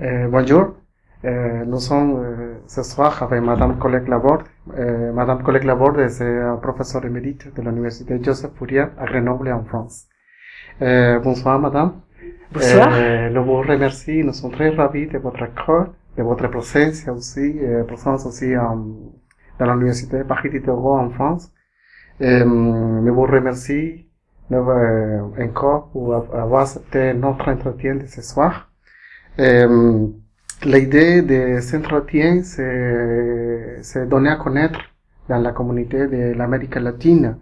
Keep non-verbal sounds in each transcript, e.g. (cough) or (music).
Euh, bonjour, euh, nous sommes euh, ce soir avec Madame Colette Laborde. Euh, Madame Colette Laborde est professeure émérite de l'Université Joseph Fourier à Grenoble en France. Euh, bonsoir Madame. Bonsoir. Euh, nous vous remercie, nous sommes très ravis de votre accord, de votre présence aussi, euh, présence aussi en, dans l'Université Paris Diderot en France. Euh, nous vous remercie euh, encore pour avoir accepté notre entretien de ce soir. Euh, L'idée de cet entretien, c'est c'est donner à connaître dans la communauté de l'Amérique latine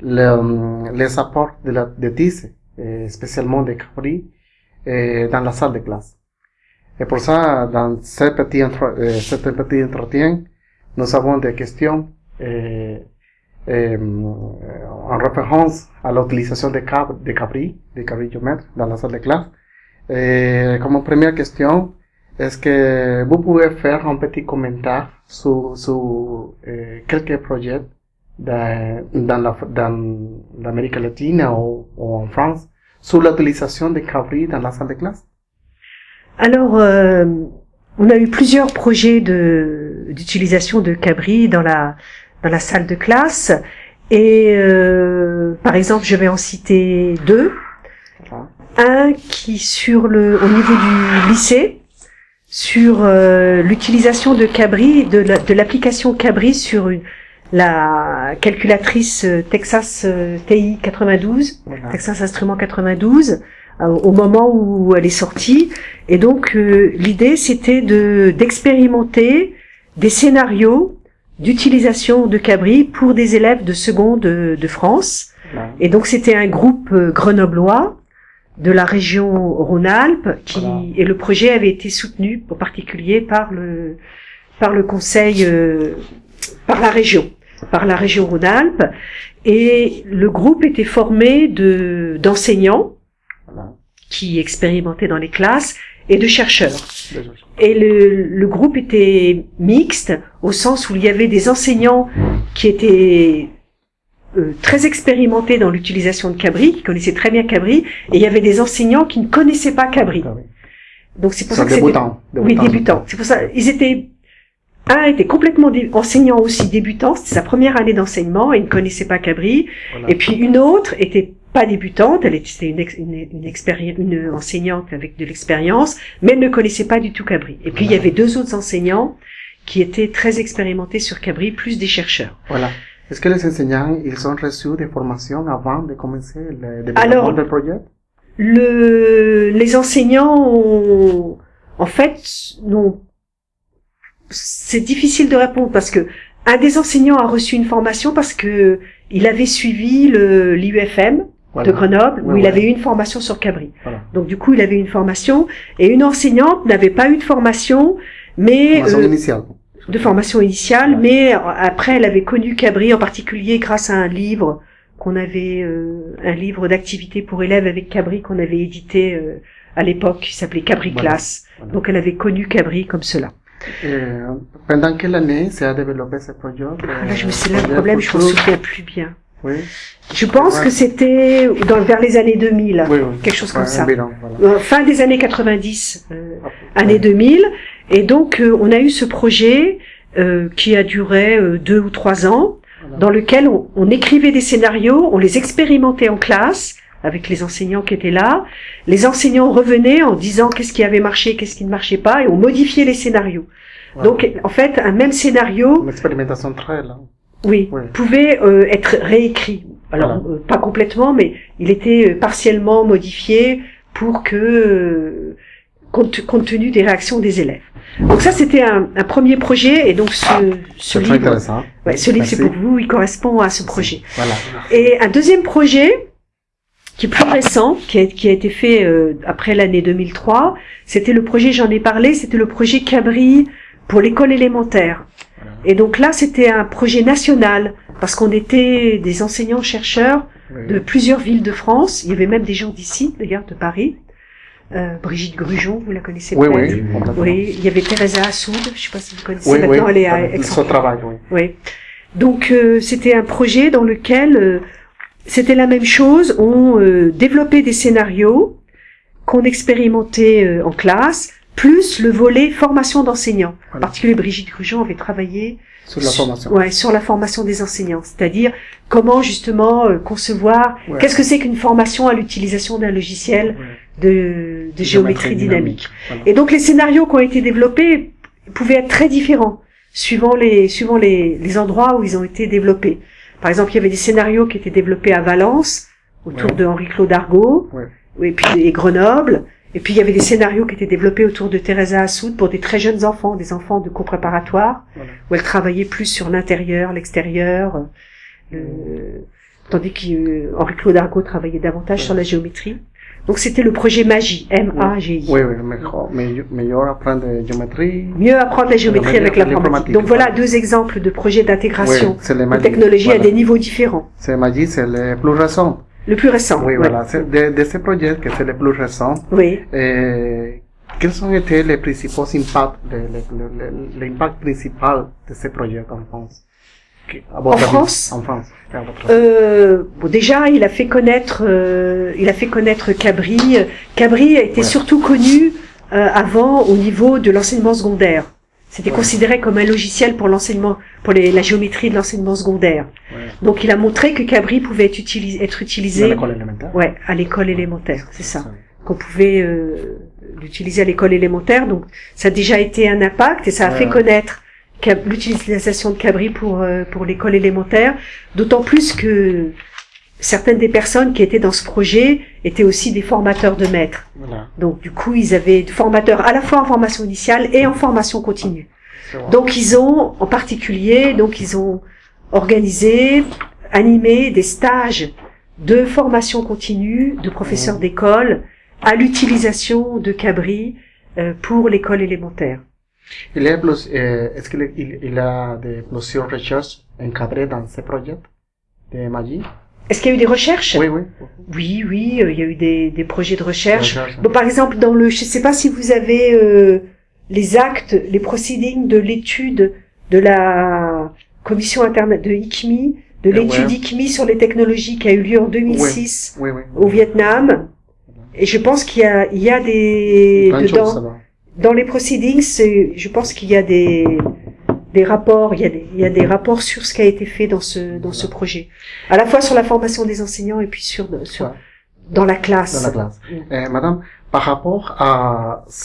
le- les apports de la de Tisse, et spécialement de Capri, et dans la salle de classe. Et pour ça, dans ce petit, entretien, nous avons des questions euh, euh, en référence à l'utilisation de, cab de Capri, de cabriomètre dans la salle de classe. Et comme première question, est-ce que vous pouvez faire un petit commentaire sur, sur euh, quelques projets dans, dans la- l'Amérique latine ou, ou en France sur l'utilisation de Cabri dans la salle de classe? Alors, euh, on a eu plusieurs projets de d'utilisation de Cabri dans la dans la salle de classe. Et euh, par exemple, je vais en citer deux. Un qui sur le au niveau du lycée sur euh, l'utilisation de Cabri de la- de l'application Cabri sur une, la calculatrice euh, Texas euh, TI 92 Voilà. Texas Instruments 92 euh, au moment où elle est sortie et donc euh, l'idée c'était de d'expérimenter des scénarios d'utilisation de Cabri pour des élèves de seconde de, de France Voilà. et donc c'était un groupe grenoblois de la région Rhône-Alpes qui Voilà. et le projet avait été soutenu en particulier par le par le conseil euh, par la région par la région Rhône-Alpes et le groupe était formé de d'enseignants Voilà. qui expérimentaient dans les classes et de chercheurs. Et le, le groupe était mixte au sens où il y avait des enseignants qui étaient euh, très expérimentés dans l'utilisation de Cabri, qui connaissaient très bien Cabri, et il y avait des enseignants qui ne connaissaient pas Cabri. Cabri. Donc c'est pour ça que c'était débutants. oui, débutants. C'est pour ça, ils étaient, un était complètement enseignant aussi débutant, c'était sa première année d'enseignement, et il ne connaissait pas Cabri. Voilà. Et puis une autre était pas débutante, elle était une, ex- une, une, expéri- une enseignante avec de l'expérience, mais elle ne connaissait pas du tout Cabri. Et puis il y avait deux autres enseignants qui étaient très expérimentés sur Cabri, plus des chercheurs. Voilà. Est-ce que les enseignants, ils ont reçu des formations avant de commencer le développement Alors, du projet? Le, les enseignants ont, en fait, non, c'est difficile de répondre parce que un des enseignants a reçu une formation parce que il avait suivi le l'IUFM Voilà. de Grenoble où Ouais, il ouais. avait eu une formation sur Cabri. Voilà. Donc du coup, il avait une formation et une enseignante n'avait pas eu de formation, mais Formation euh, initiale. De formation initiale, mais euh, après elle avait connu Cabri en particulier grâce à un livre qu'on avait, euh, un livre d'activité pour élèves avec Cabri qu'on avait édité euh, à l'époque qui s'appelait Cabri Voilà. Classe. Voilà. Donc elle avait connu Cabri comme cela. Euh, pendant quelle année s'est développé ce projet? Ah, là, je me suis là Euh, le problème, je futur? souviens plus bien. Oui. Je pense Ouais. que c'était dans vers les années 2000, Oui, oui. quelque chose comme Ouais, ça. voilà. Euh, fin des années 90, euh, Ouais. année 2000. Et donc, euh, on a eu ce projet euh, qui a duré euh, deux ou trois ans, dans lequel on, on écrivait des scénarios, on les expérimentait en classe avec les enseignants qui étaient là. Les enseignants revenaient en disant qu'est-ce qui avait marché, qu'est-ce qui ne marchait pas, et on modifiait les scénarios. Donc, en fait, un même scénario, Une expérimentation très là. oui, Ouais. pouvait euh, être réécrit. Alors, Voilà. euh, pas complètement, mais il était partiellement modifié pour que, euh, compte, compte tenu des réactions des élèves. Donc ça, c'était un, un premier projet, et donc ce, ce C'est très livre, intéressant. ouais, ce livre, c'est pour vous, il correspond à ce projet. Voilà. Et un deuxième projet, qui est plus récent, qui a, qui a été fait euh, après l'année 2003, c'était le projet, j'en ai parlé, c'était le projet Cabri pour l'école élémentaire. Voilà. Et donc là, c'était un projet national, parce qu'on était des enseignants-chercheurs Oui. de plusieurs villes de France. Il y avait même des gens d'ici, d'ailleurs, de Paris. Euh, Brigitte Grujon, vous la connaissez Oui, peut-être oui. Oui, il y avait Teresa Assoud, je sais pas si vous connaissez, Oui, oui. maintenant elle est à aix Son travail, oui. oui. Donc euh, c'était un projet dans lequel euh, c'était la même chose. On euh, développait des scénarios qu'on expérimentait euh, en classe plus le volet formation d'enseignants. En particulier, Brigitte Grugeon avait travaillé Sur la formation. Ouais, sur la formation des enseignants, c'est-à-dire comment justement euh, concevoir. Ouais. Qu'est-ce que c'est qu'une formation à l'utilisation d'un logiciel Ouais. de, de géométrie dynamique. Voilà. Et donc les scénarios qui ont été développés pouvaient être très différents suivant les suivant les, les endroits où ils ont été développés. Par exemple, il y avait des scénarios qui étaient développés à Valence autour de Henri-Claude Argot, Ouais. et puis et Grenoble. Et puis il y avait des scénarios qui étaient développés autour de Teresa Assoud pour des très jeunes enfants, des enfants de cours préparatoires Voilà. où elle travaillait plus sur l'intérieur, l'extérieur, euh, le- tandis qu'Henri-Claude Argot travaillait davantage Ouais. sur la géométrie. Donc c'était le projet MAGI, M-A-G-I. Oui, oui, meilleur apprendre géométrie. Mieux apprendre la géométrie La- avec l'informatique. Donc voilà deux exemples de projets d'intégration Oui, les de magies. technologie à des niveaux différents. C'est magie, c'est le plus récent. Le plus récent. Oui, ouais. voilà. De, de ce projet que c'est le plus récent. Oui. Eh, quels ont été les principaux impacts, l'impact principal de ce projet en France? À votre En avis, France? En France. à votre avis. Euh, bon, déjà, il a fait connaître, euh, il a fait connaître Cabri. Cabri a été Ouais. surtout connu euh, avant au niveau de l'enseignement secondaire. C'était Ouais. considéré comme un logiciel pour l'enseignement, pour les- la géométrie de l'enseignement secondaire. Ouais. Donc, il a montré que Cabri pouvait être utilisé, être utilisé, l'école élémentaire. ouais, à l'école élémentaire, c'est ça. Qu'on pouvait euh, l'utiliser à l'école élémentaire. Donc, ça a déjà été un impact et ça a fait connaître l'utilisation de Cabri pour euh, pour l'école élémentaire. D'autant plus que certaines des personnes qui étaient dans ce projet étaient aussi des formateurs de maîtres. Voilà. Donc du coup, ils avaient des formateurs à la fois en formation initiale et en formation continue. Donc ils ont, en particulier, donc ils ont organisé, animé des stages de formation continue de professeurs Mhm. d'école à l'utilisation de Cabri euh, pour l'école élémentaire. Il eh, est-ce qu'il il, il y a de plusieurs recherches encadrées dans ce projet de magie? Est-ce qu'il y a eu des recherches? Oui, oui. Oui, oui, euh, il y a eu des, des projets de recherche. Recherche. Bon, par exemple, dans le, je ne sais pas si vous avez euh, les actes, les proceedings de l'étude de la commission internet de ICMI, de Eh l'étude ouais. ICMI sur les technologies qui a eu lieu en 2006 Oui, oui. au Vietnam. Et je pense qu'il y a, il y a des dedans, dans les proceedings, je pense qu'il y a des des rapports, il y a des, il y a des rapports sur ce qui a été fait dans ce dans ce projet, à la fois sur la formation des enseignants et puis sur sur Ouais. dans la classe. Dans la classe. Mm. Eh, madame, par rapport à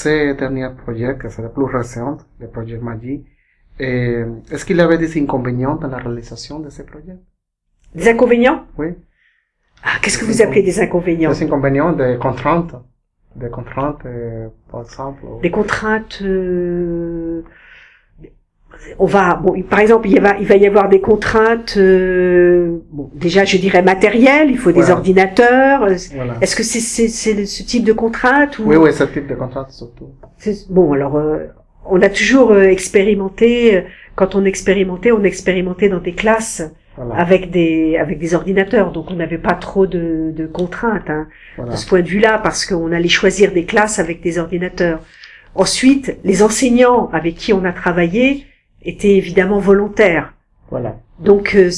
ces derniers projets, que c'est le plus récent, le projet Magie, eh, est-ce qu'il y avait des inconvénients dans la réalisation de ces projets? Des inconvénients? Oui. Ah, qu'est-ce que vous appelez des inconvénients? Des inconvénients, des contraintes. Des contraintes, euh, par exemple. Des contraintes. euh, On va, bon, par exemple, il, y va, il va y avoir des contraintes. euh, Bon, déjà, je dirais matérielles. Il faut des ordinateurs. euh, Voilà. Est-ce que c'est ce type de contrainte ou Oui, oui, ce type de contraintes surtout. Bon, alors, euh, on a toujours euh, expérimenté. euh, Quand on expérimentait, on expérimentait dans des classes Voilà. avec des avec des ordinateurs, donc on n'avait pas trop de, de contraintes. Hein. voilà. de ce point de vue-là, parce qu'on allait choisir des classes avec des ordinateurs. Ensuite, les enseignants avec qui on a travaillé étaient évidemment volontaires. Voilà. Donc, euh,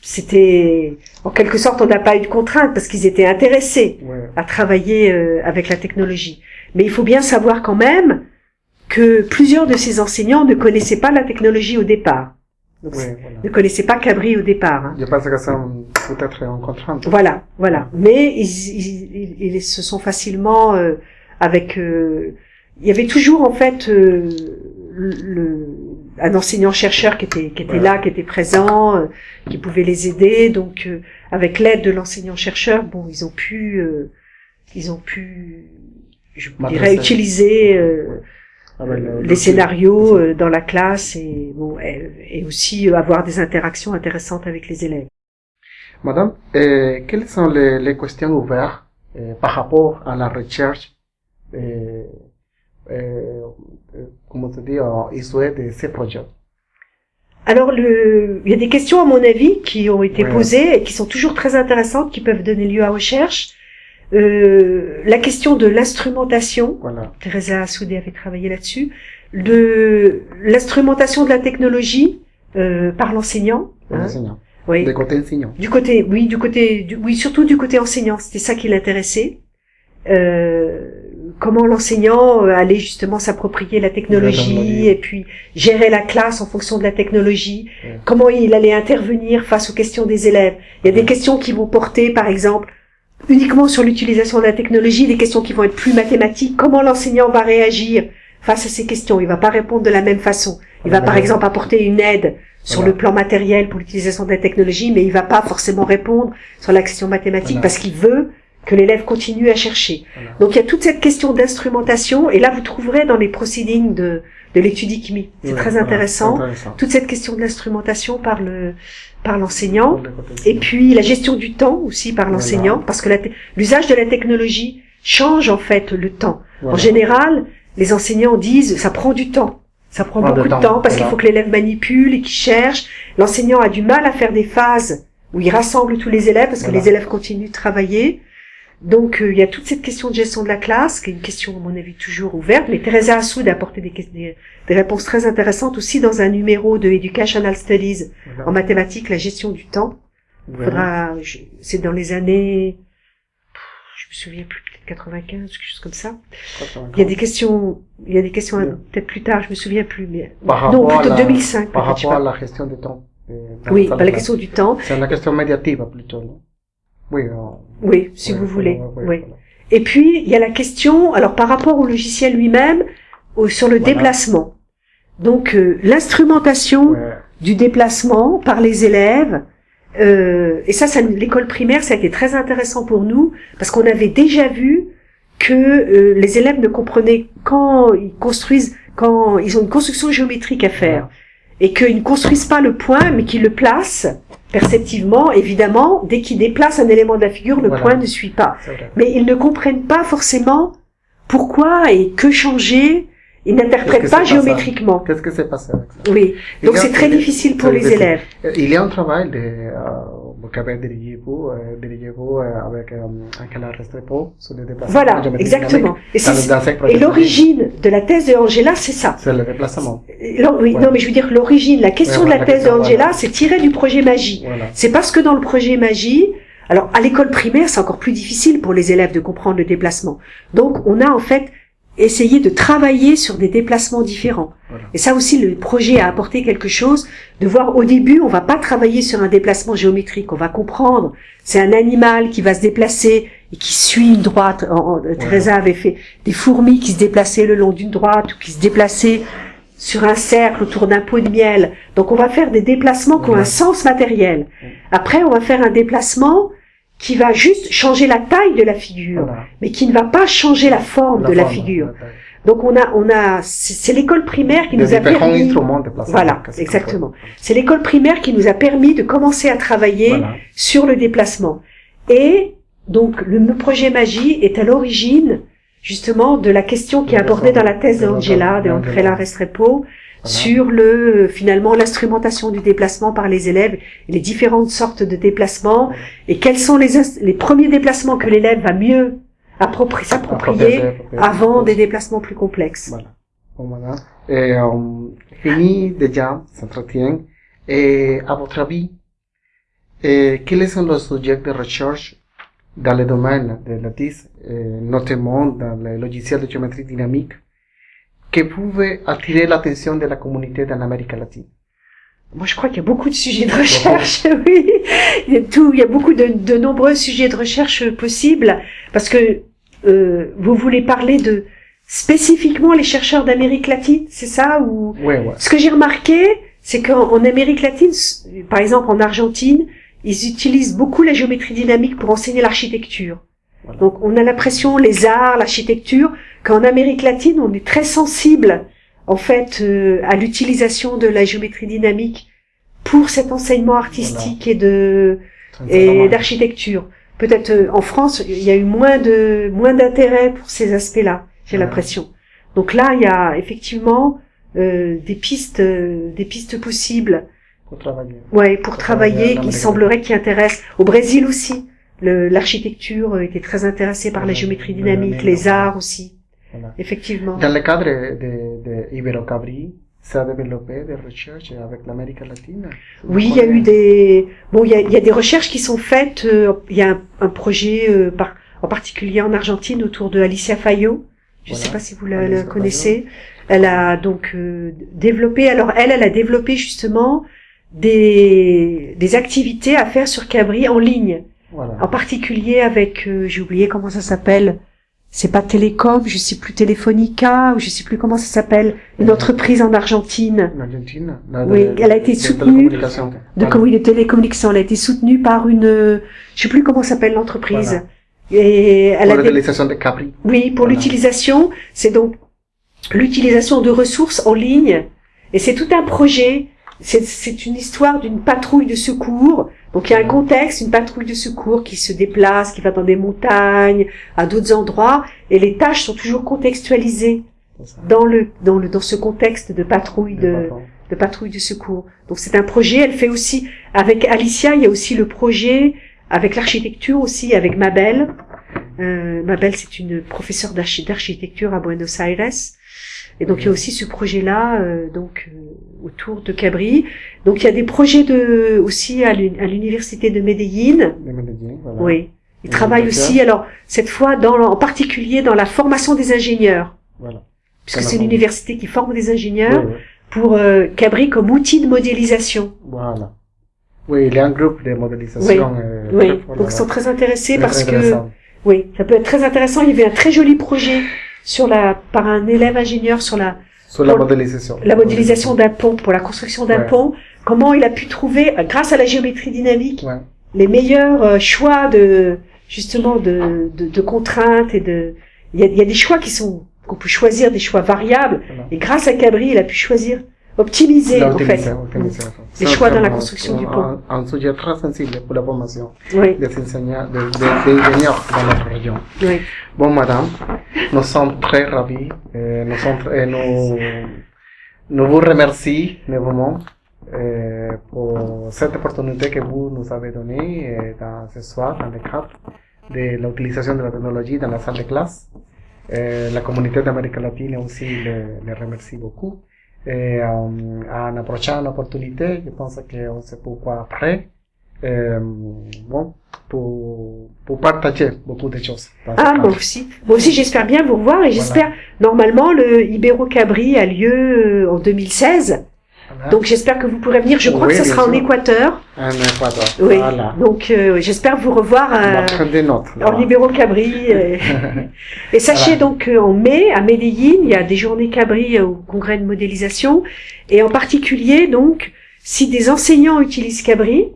c'était, en quelque sorte, on n'a pas eu de contrainte parce qu'ils étaient intéressés Ouais. à travailler euh, avec la technologie. Mais il faut bien savoir quand même que plusieurs de ces enseignants ne connaissaient pas la technologie au départ. Donc, Ouais, voilà. ne connaissaient pas Cabri au départ. hein. Je pense que un- peut-être une contrainte. Voilà, voilà. Mais ils, ils, ils- ils se sont facilement euh, avec. euh, il y avait toujours en fait euh, le, un enseignant chercheur qui était qui était Voilà. là, qui était présent, euh, qui pouvait les aider. Donc euh, avec l'aide de l'enseignant chercheur, bon, ils ont pu euh, ils ont pu je Maîtriser. dirais utiliser euh, Avec le- les le- scénarios euh, dans la classe et bon et, et aussi euh, avoir des interactions intéressantes avec les élèves. Madame, quelles sont les, les questions ouvertes par rapport à la recherche, eh, eh, comment te dire, issuée de ces projets Alors, le... il y a des questions, à mon avis, qui ont été Ouais. posées et qui sont toujours très intéressantes, qui peuvent donner lieu à recherche. Euh, la question de l'instrumentation, Voilà. Teresa Soudé avait travaillé là-dessus, de l'instrumentation de la technologie euh, par l'enseignant. Hein. l'enseignant. Oui. De côté enseignant. Du côté, oui, du côté, du- oui, surtout du côté enseignant. C'était ça qui l'intéressait. Euh, comment l'enseignant euh, allait justement s'approprier la technologie et puis gérer la classe en fonction de la technologie, Ouais. comment il allait intervenir face aux questions des élèves. Il y a des questions qui vont porter, par exemple, uniquement sur l'utilisation de la technologie, des questions qui vont être plus mathématiques. Comment l'enseignant va réagir face à ces questions? Il va pas répondre de la même façon. Il va par exemple apporter une aide sur Voilà. le plan matériel pour l'utilisation de la technologie, mais il va pas forcément répondre sur la question mathématique Voilà. parce qu'il veut que l'élève continue à chercher. Voilà. Donc il y a toute cette question d'instrumentation, et là vous trouverez dans les proceedings de, de l'étude ICMI. C'est très intéressant. Toute cette question de l'instrumentation par le par l'enseignant. Et puis la gestion du temps aussi par l'enseignant, Voilà. parce que l'usage de la technologie change en fait le temps. En général, les enseignants disent ça prend du temps. Ça prend beaucoup de de temps, parce qu'il faut que l'élève manipule et qu'il cherche. L'enseignant a du mal à faire des phases où il rassemble tous les élèves parce que les élèves continuent de travailler. Donc euh, il y a toute cette question de gestion de la classe, qui est une question à mon avis toujours ouverte. Mais Teresa Assoud a apporté des, des, des réponses très intéressantes aussi dans un numéro de Educational Studies Voilà. en mathématiques, la gestion du temps. Voilà. C'est dans les années, je me souviens plus, peut-être 95, quelque chose comme ça. Il y a des questions, il y a des questions peut-être plus tard, je me souviens plus, mais Par non, plutôt la- 2005 Par rapport à la gestion du temps. euh, Oui, la par la question du temps. C'est une question médiative plutôt, non? Oui. euh, Oui, si vous voulez. oui. voilà. Et puis il y a la question, alors par rapport au logiciel lui-même, sur le Voilà. déplacement. Donc euh, l'instrumentation Ouais. du déplacement par les élèves. Euh, et ça, ça l'école primaire, ça a été très intéressant pour nous parce qu'on avait déjà vu que euh, les élèves ne comprenaient quand ils construisent, quand ils ont une construction géométrique à faire et qu'ils ne construisent pas le point, mais qu'ils le placent perceptivement. Évidemment, dès qu'ils déplacent un élément de la figure, le Voilà. point ne suit pas. Mais ils ne comprennent pas forcément pourquoi et que changer. Ils n'interprètent pas géométriquement. Qu'est-ce que c'est passé avec ça Oui. Donc c'est très difficile pour les élèves. Il y a un travail de, euh, euh, dirigé vous euh, avec euh, Angela Restrepo sur le déplacement. Voilà, exactement. Et, l'origine de la thèse de Angela, c'est ça. C'est le déplacement. Oui, Ouais. non, mais je veux dire l'origine, la question Ouais, de la thèse de question, Angela, voilà. c'est tiré du projet Magie. Voilà. C'est parce que dans le projet Magie, alors à l'école primaire, c'est encore plus difficile pour les élèves de comprendre le déplacement. Donc on a en fait essayé de travailler sur des déplacements différents. Voilà. Et ça aussi, le projet a apporté quelque chose, de voir au début, on va pas travailler sur un déplacement géométrique, on va comprendre, c'est un animal qui va se déplacer et qui suit une droite. En- en- Teresa avait fait des fourmis qui se déplaçaient le long d'une droite ou qui se déplaçaient sur un cercle autour d'un pot de miel. Donc on va faire des déplacements qui ont un sens matériel. Après, on va faire un déplacement qui va juste changer la taille de la figure, Voilà. mais qui ne va pas changer la forme de la figure. la. Donc on a, on a, c'est l'école primaire qui nous a permis. de. Voilà, exactement. C'est l'école primaire qui nous a permis de commencer à travailler Voilà. sur le déplacement. Et donc le projet Magie est à l'origine justement de la question qui est abordée dans la thèse d'Angela, de l'ensemble- Andrella Restrepo, sur le finalement l'instrumentation du déplacement par les élèves, les différentes sortes de déplacements et quels sont les les premiers déplacements que l'élève va mieux appropri- s'approprier avant des déplacements plus complexes. Voilà. Et, euh, fini déjà cet entretien. Et à votre avis, et quels sont les sujets de recherche dans le domaine de la TIS, euh, notamment dans le logiciel de géométrie dynamique, qui pouvaient attirer l'attention de la communauté dans l'Amérique latine Moi, je crois qu'il y a beaucoup de sujets de recherche, (laughs) oui. Il y a tout, il y a beaucoup de, de nombreux sujets de recherche possibles, parce que euh, vous voulez parler de spécifiquement les chercheurs d'Amérique latine, c'est ça ou? Oui, ouais. Ce que j'ai remarqué, c'est qu'en en Amérique latine, par exemple en Argentine, ils utilisent beaucoup la géométrie dynamique pour enseigner l'architecture. Voilà. Donc, on a l'impression les arts, l'architecture, qu'en Amérique latine, on est très sensible en fait euh, à l'utilisation de la géométrie dynamique pour cet enseignement artistique et de et d'architecture. Peut-être euh, en France, il y a eu moins de moins d'intérêt pour ces aspects-là, j'ai Ouais. l'impression. Donc là, il y a effectivement euh, des pistes euh, des pistes possibles, Pour travailler. ouais, pour Pour travailler travailler, Amérique semblerait qui intéressent. Au Brésil aussi, l'architecture euh, était très intéressée par la géométrie dynamique, les arts aussi, Voilà. effectivement. Dans le cadre de, de Ibero-Cabri, ça a développé des recherches avec l'Amérique latine Oui, il y a eu des bon, il y a, il y a des recherches qui sont faites. euh, Il y a un, un projet euh, par, en particulier en Argentine autour de Alicia Fayo, Je ne Voilà. sais pas si vous la, connaissez. Elle a donc euh, développé. Alors elle, elle a développé justement des des activités à faire sur Cabri en ligne. Voilà. En particulier avec, euh, j'ai oublié comment ça s'appelle. C'est pas Télécom, je sais plus Telefonica, ou je sais plus comment ça s'appelle. Une Mhm. entreprise en Argentine En Argentine. la- Oui, de- elle a été de soutenue de, Voilà. oui, de télécommunications. Elle a été soutenue par une, euh, je sais plus comment s'appelle l'entreprise. Et elle Pour des- l'utilisation de Capri. oui, pour Voilà. l'utilisation, c'est donc l'utilisation de ressources en ligne. Et c'est tout un projet. C'est, une histoire d'une patrouille de secours. Donc il y a un contexte, une patrouille de secours qui se déplace, qui va dans des montagnes, à d'autres endroits, et les tâches sont toujours contextualisées dans le dans le dans ce contexte de patrouille de de patrouille de secours. Donc c'est un projet. Elle fait aussi avec Alicia. Il y a aussi le projet avec l'architecture aussi avec Mabel. Euh, Mabel c'est une professeure d'archi- d'architecture à Buenos Aires. Et donc il y a aussi ce projet-là euh, donc euh, autour de Cabri. Donc il y a des projets de aussi à l'uni- à l'université de Medellín. De Medellín, voilà. Oui. Ils Et travaillent aussi alors cette fois dans en particulier dans la formation des ingénieurs Voilà. puisque c'est une forme- université qui forme des ingénieurs Oui, oui. pour euh, Cabri comme outil de modélisation. Voilà. Oui, il y a un groupe de modélisation. euh, Oui, très fort donc ils sont très intéressés parce que oui, ça peut être très intéressant. Il y avait un très joli projet sur la par un élève ingénieur sur la Sur la modélisation. la modélisation d'un pont pour la construction d'un Ouais. pont. Comment il a pu trouver euh, grâce à la géométrie dynamique Ouais. les meilleurs euh, choix de justement de, de, de contraintes et de il y a, il y a des choix qui sont qu'on peut choisir des choix variables Voilà. et grâce à Cabri il a pu choisir optimiser en fait. Les choix dans la construction du pont. Un, sujet très sensible pour la formation oui des enseignants, des, des, des ingénieurs dans notre région. oui Bon, madame, nous sommes très ravis. euh, nous, sommes, très- nous, nous vous remercions vraiment euh, pour cette opportunité que vous nous avez donnée euh, dans ce soir dans le cadre de l'utilisation de la technologie dans la salle de classe. La communauté d'Amérique latine aussi le, le remercie beaucoup. Et euh, à une prochaine opportunité, je pense qu'on se pourquoi après. Euh, bon, pour, pour partager beaucoup de choses. Ah, moi aussi. Moi aussi, j'espère bien vous revoir et j'espère, normalement, le Ibero Cabri a lieu euh, en 2016. Donc, j'espère que vous pourrez venir. Je crois Oui, que ce sera en. Équateur. Un Équateur. Oui. Voilà. Donc, euh, j'espère vous revoir euh, prendre des notes. en Ibero Cabri. euh. (laughs) Et sachez Voilà. donc qu'en mai, à Medellín, il y a des journées Cabri euh, au congrès de modélisation. Et en particulier, donc, si des enseignants utilisent Cabri,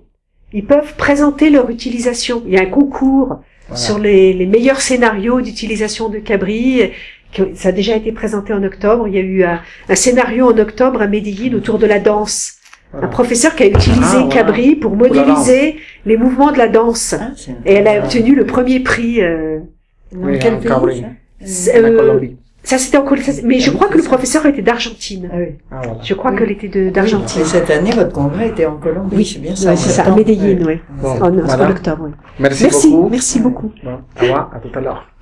ils peuvent présenter leur utilisation. Il y a un concours Voilà. sur les, les meilleurs scénarios d'utilisation de Cabri. Euh, Ça a déjà été présenté en octobre. Il y a eu un, un scénario en octobre à Medellín autour de la danse. Voilà. Un professeur qui a utilisé Ah. Cabri pour modéliser les mouvements de la danse. Ah, Et elle a obtenu le premier prix. euh, Dans Oui, quel Cabri. euh, Colombie. ça c'était en Colombie. Mais je Ah, crois que le professeur était d'Argentine. Ah oui. Voilà. Je crois Oui. qu'elle était d'Argentine. Et cette année, votre congrès était en Colombie, Oui, c'est bien ça. C'est ça, à Ouais. oui. Bon, En, octobre, oui. merci, Merci, beaucoup. merci beaucoup. Bon, au revoir, à tout à l'heure.